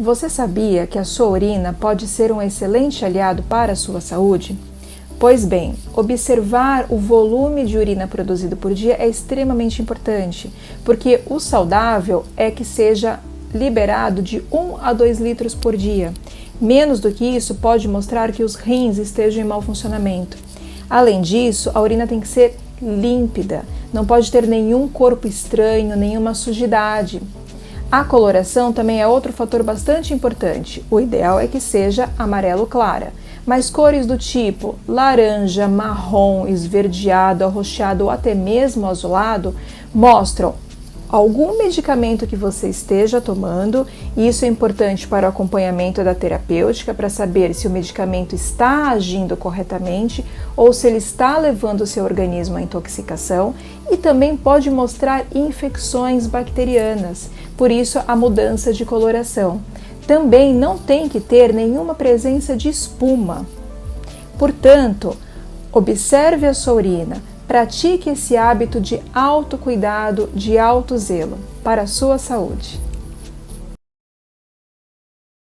Você sabia que a sua urina pode ser um excelente aliado para a sua saúde? Pois bem, observar o volume de urina produzido por dia é extremamente importante, porque o saudável é que seja liberado de 1 a 2 litros por dia. Menos do que isso pode mostrar que os rins estejam em mau funcionamento. Além disso, a urina tem que ser límpida, não pode ter nenhum corpo estranho, nenhuma sujidade. A coloração também é outro fator bastante importante. O ideal é que seja amarelo clara, mas cores do tipo laranja, marrom, esverdeado, arroxeado ou até mesmo azulado mostram algum medicamento que você esteja tomando, e isso é importante para o acompanhamento da terapêutica, para saber se o medicamento está agindo corretamente ou se ele está levando o seu organismo à intoxicação, e também pode mostrar infecções bacterianas, por isso a mudança de coloração. Também não tem que ter nenhuma presença de espuma. Portanto, observe a sua urina, Pratique esse hábito de autocuidado, de auto zelo para a sua saúde.